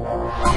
Música